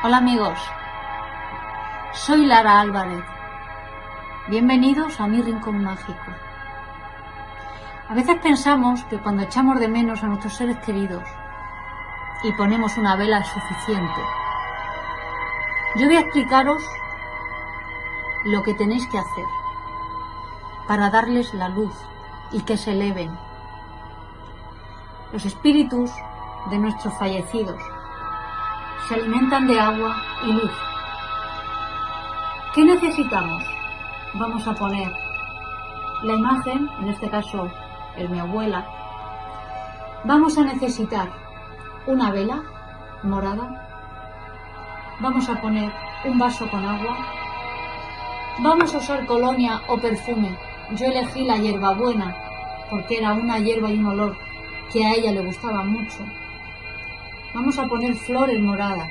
Hola amigos, soy Lara Álvarez. Bienvenidos a mi rincón mágico. A veces pensamos que cuando echamos de menos a nuestros seres queridos y ponemos una vela suficiente. Yo voy a explicaros lo que tenéis que hacer para darles la luz y que se eleven. Los espíritus de nuestros fallecidos se alimentan de agua y luz. ¿Qué necesitamos? Vamos a poner la imagen, en este caso el mi abuela. Vamos a necesitar una vela morada. Vamos a poner un vaso con agua. Vamos a usar colonia o perfume. Yo elegí la hierbabuena porque era una hierba y un olor que a ella le gustaba mucho. Vamos a poner flores moradas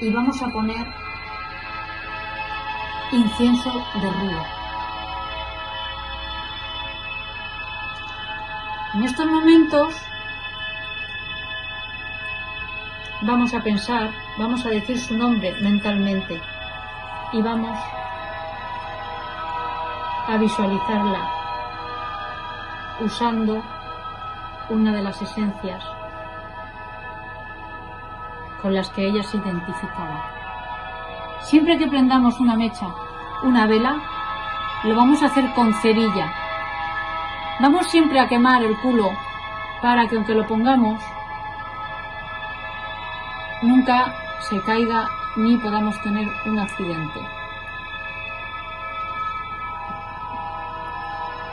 y vamos a poner incienso de ruda. En estos momentos vamos a pensar, vamos a decir su nombre mentalmente y vamos a visualizarla usando una de las esencias con las que ella se identificaba. Siempre que prendamos una mecha, una vela, lo vamos a hacer con cerilla. Vamos siempre a quemar el culo para que aunque lo pongamos, nunca se caiga ni podamos tener un accidente.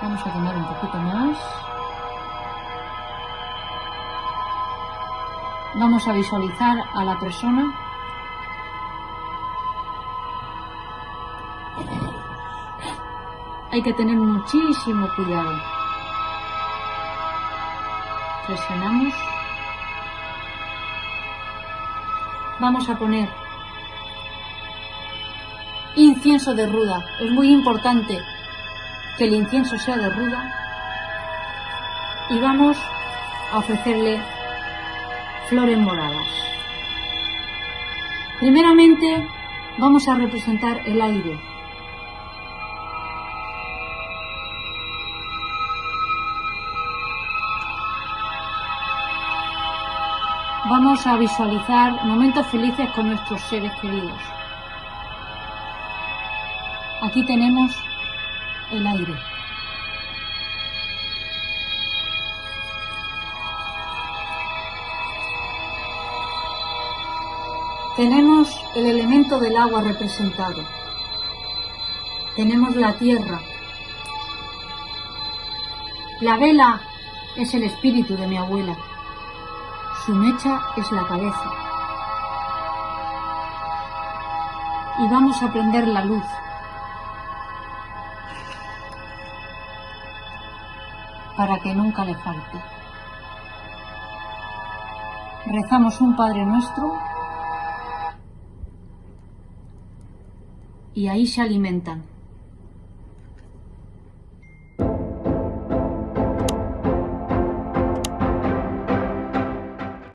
Vamos a quemar un poquito más. Vamos a visualizar a la persona. Hay que tener muchísimo cuidado. Presionamos. Vamos a poner incienso de ruda. Es muy importante que el incienso sea de ruda. Y vamos a ofrecerle flores moradas. Primeramente vamos a representar el aire. Vamos a visualizar momentos felices con nuestros seres queridos. Aquí tenemos el aire. Tenemos el elemento del agua representado. Tenemos la tierra. La vela es el espíritu de mi abuela. Su mecha es la cabeza. Y vamos a prender la luz. Para que nunca le falte. Rezamos un Padre Nuestro y ahí se alimentan.